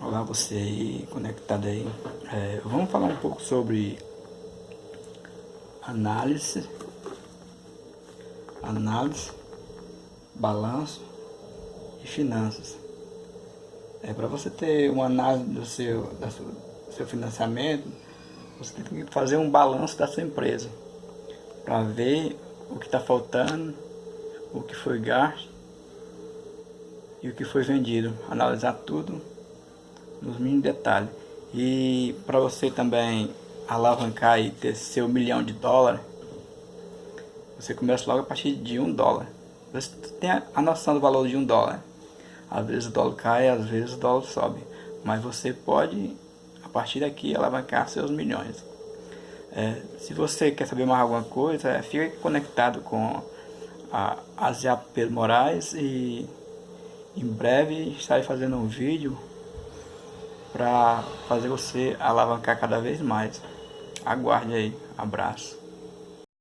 Olá você aí, conectado aí. É, vamos falar um pouco sobre análise, análise, balanço e finanças. É para você ter uma análise do seu, da do seu financiamento, você tem que fazer um balanço da sua empresa para ver o que está faltando, o que foi gasto e o que foi vendido. Analisar tudo nos mínimos detalhes. E para você também alavancar e ter seu milhão de dólares, você começa logo a partir de um dólar. Você tem a noção do valor de um dólar. Às vezes o dólar cai, às vezes o dólar sobe. Mas você pode, a partir daqui, alavancar seus milhões. É, se você quer saber mais alguma coisa, é, fique conectado com a Asia Pedro Moraes e em breve estarei fazendo um vídeo para fazer você alavancar cada vez mais. Aguarde aí. Abraço.